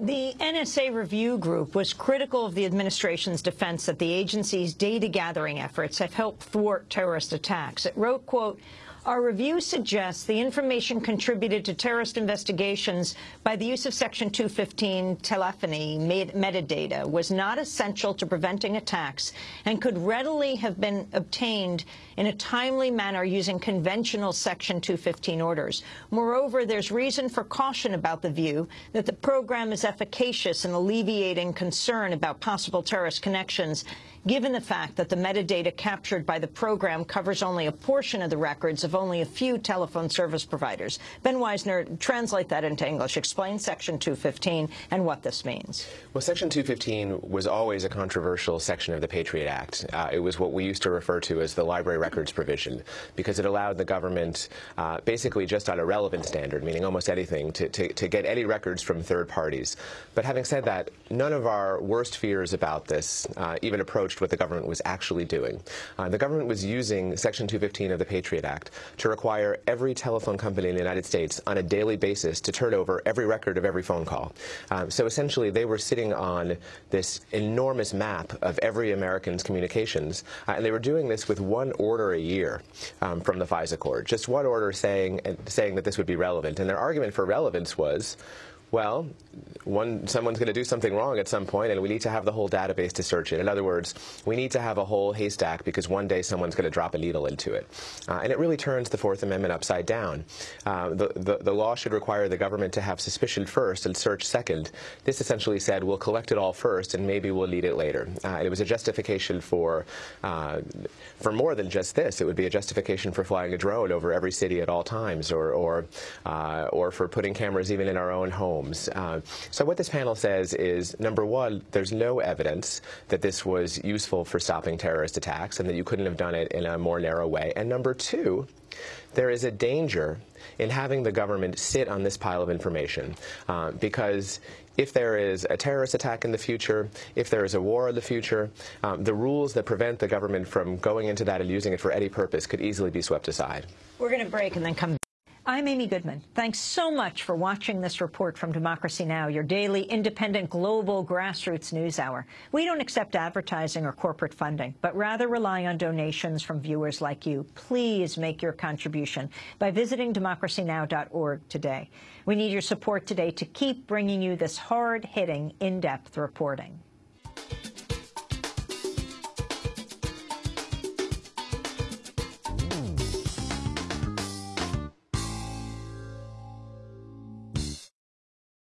The NSA Review Group was critical of the administration's defense that the agency's data-gathering efforts have helped thwart terrorist attacks. It wrote, quote, our review suggests the information contributed to terrorist investigations by the use of Section 215 telephony metadata was not essential to preventing attacks and could readily have been obtained in a timely manner using conventional Section 215 orders. Moreover, there's reason for caution about the view that the program is efficacious in alleviating concern about possible terrorist connections given the fact that the metadata captured by the program covers only a portion of the records of only a few telephone service providers. Ben Wizner, translate that into English. Explain Section 215 and what this means. Well, Section 215 was always a controversial section of the Patriot Act. Uh, it was what we used to refer to as the library records provision because it allowed the government uh, basically just on a relevant standard, meaning almost anything, to, to, to get any records from third parties. But having said that, none of our worst fears about this uh, even what the government was actually doing. Uh, the government was using Section 215 of the Patriot Act to require every telephone company in the United States on a daily basis to turn over every record of every phone call. Um, so essentially, they were sitting on this enormous map of every American's communications, uh, and they were doing this with one order a year um, from the FISA court, just one order saying, saying that this would be relevant. And their argument for relevance was, well, one, someone's going to do something wrong at some point, and we need to have the whole database to search it. In other words, we need to have a whole haystack because one day someone's going to drop a needle into it. Uh, and it really turns the Fourth Amendment upside down. Uh, the, the, the, law should require the government to have suspicion first and search second. This essentially said, we'll collect it all first, and maybe we'll need it later. Uh, it was a justification for, uh, for more than just this. It would be a justification for flying a drone over every city at all times, or, or, uh, or for putting cameras even in our own homes. Uh, so what this panel says is, number one, there's no evidence that this was useful for stopping terrorist attacks and that you couldn't have done it in a more narrow way. And number two, there is a danger in having the government sit on this pile of information uh, because if there is a terrorist attack in the future, if there is a war in the future, um, the rules that prevent the government from going into that and using it for any purpose could easily be swept aside. We're going to break and then come I'm Amy Goodman. Thanks so much for watching this report from Democracy Now!, your daily independent global grassroots news hour. We don't accept advertising or corporate funding, but rather rely on donations from viewers like you. Please make your contribution by visiting democracynow.org today. We need your support today to keep bringing you this hard-hitting, in-depth reporting.